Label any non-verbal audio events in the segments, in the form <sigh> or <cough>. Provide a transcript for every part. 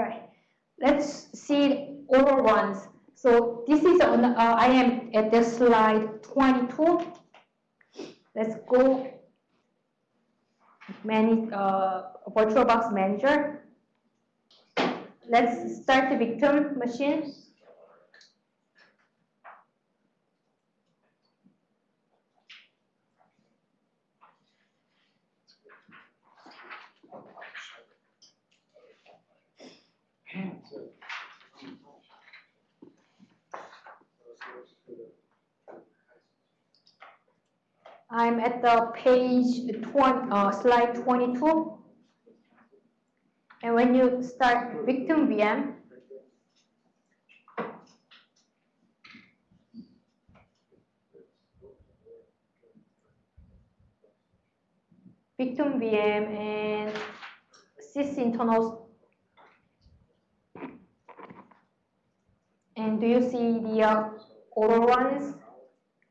Right. Let's see all ones. So this is on, uh, I am at the slide 22. Let's go manage, uh, VirtualBox Manager. Let's start the victim machine. I'm at the page 20, uh, slide 22. And when you start victim VM, victim VM and Sysinternals. And do you see the uh, Autoruns?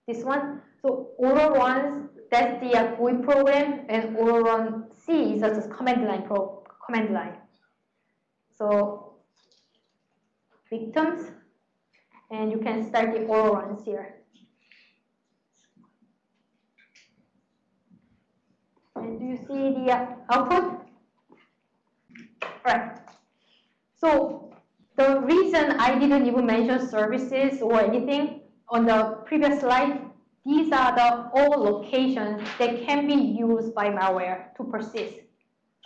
This one? So Autoruns, that's the uh, GUI program, and auto run C is just command line pro command line. So victims, and you can start the Autoruns here. And do you see the uh, output? Right. So the reason I didn't even mention services or anything on the previous slide these are the all locations that can be used by malware to persist,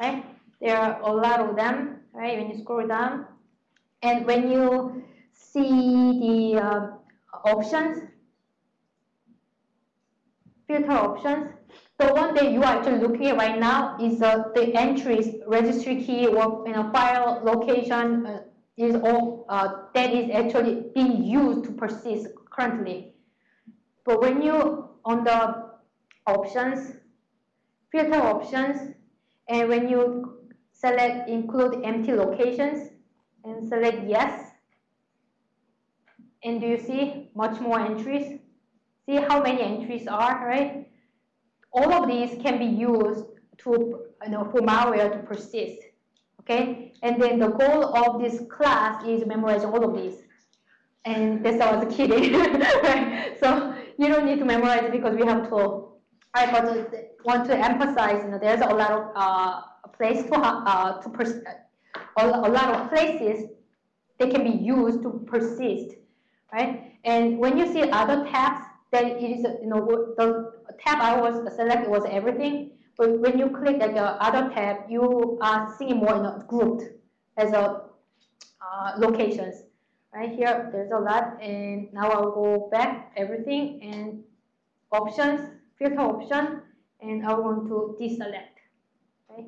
right? There are a lot of them, right? When you scroll down, and when you see the uh, options, filter options, the one that you are actually looking at right now is uh, the entries, registry key, or you know, file location uh, is all uh, that is actually being used to persist currently. But when you on the options, filter options, and when you select include empty locations and select yes, and do you see much more entries? See how many entries are, right? All of these can be used to, you know, for malware to persist, okay? And then the goal of this class is memorizing all of these. And that's I was kidding? <laughs> So you don't need to memorize because we have to. I but want to emphasize, you know, there's a lot of uh, place to uh, to pers a, a lot of places they can be used to persist, right? And when you see other tabs, then it is you know the tab I was selected was everything. But when you click like the other tab, you are seeing more you know, grouped as a uh, locations. Right here, there's a lot, and now I'll go back everything and options, filter option, and I want to deselect. Okay,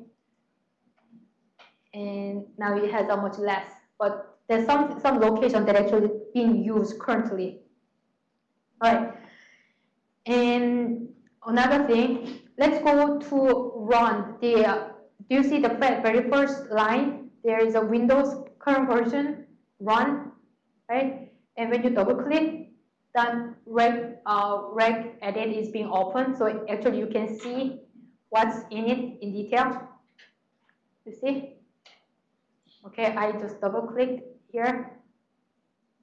and now it has a much less, but there's some some location that actually being used currently. All right, and another thing, let's go to run the. Uh, do you see the very first line? There is a Windows current version run right? And when you double click, then reg, uh, regedit is being opened. So actually you can see what's in it in detail. You see? Okay, I just double click here,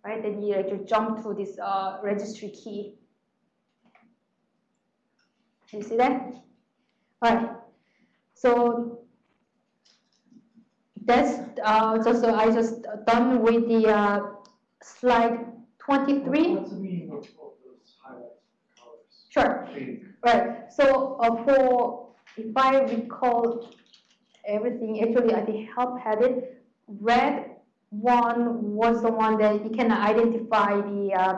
right? Then you actually jump to this uh, registry key. You see that? All right. So that's uh, just uh, I just done with the uh, slide 23. What's the meaning of, of those highlights colors? Sure. Right. So uh, for if I recall everything, actually I think help had it. Red one was the one that you can identify the. Uh,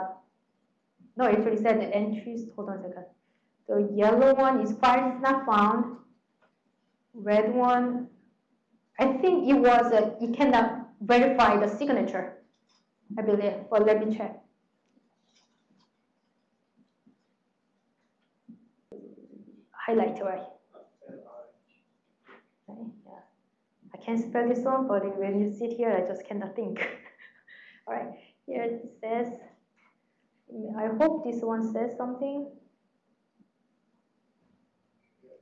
no, actually said the entries. Hold on a second. The yellow one is file is not found. Red one, I think it was a, you cannot verify the signature. I believe. Well, let me check. Highlight right. Okay, yeah. I can't spell this one, but when you sit here, I just cannot think. <laughs> All right, here it says, I hope this one says something.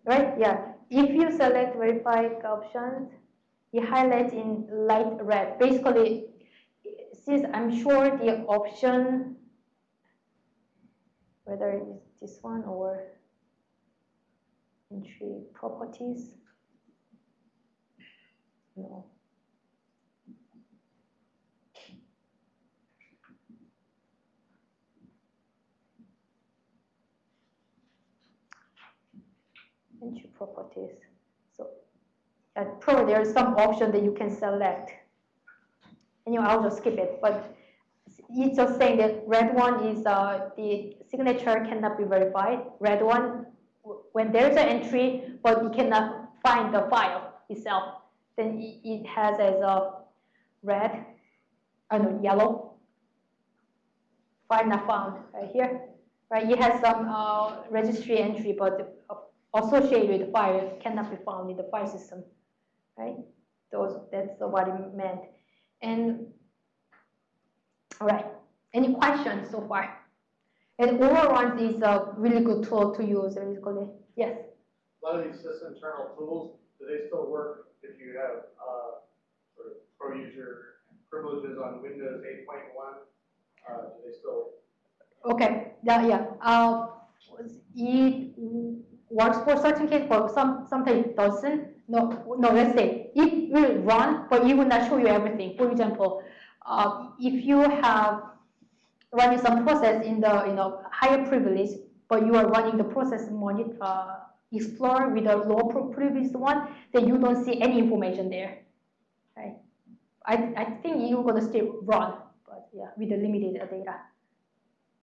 Right, yeah. If you select verify options, it highlights in light red. Basically, since I'm sure the option, whether it's this one or entry properties, no. Entry properties. So uh, probably there's some option that you can select. Know, I'll just skip it, but it's just saying that red one is uh, the signature cannot be verified. Red one, when there's an entry, but you cannot find the file itself, then it, it has as a red, I know, yellow, file not found right here. Right, it has some uh, registry entry, but associated with the file cannot be found in the file system. Right, those that's what it meant. And all right, any questions so far? And Autoruns is a really good tool to use, basically. Yes. A lot of these system internal tools, do they still work if you have, uh, sort of pro user privileges on Windows eight point one? Uh, do they still, Okay, yeah, yeah. Uh, it works for certain case, but some sometimes it doesn't. No, no. Let's say it will run, but it will not show you everything. For example, uh, if you have running some process in the you know higher privilege, but you are running the process monitor uh, explorer with a low privilege one, then you don't see any information there. Right? I I think you're gonna still run, but yeah, with the limited data.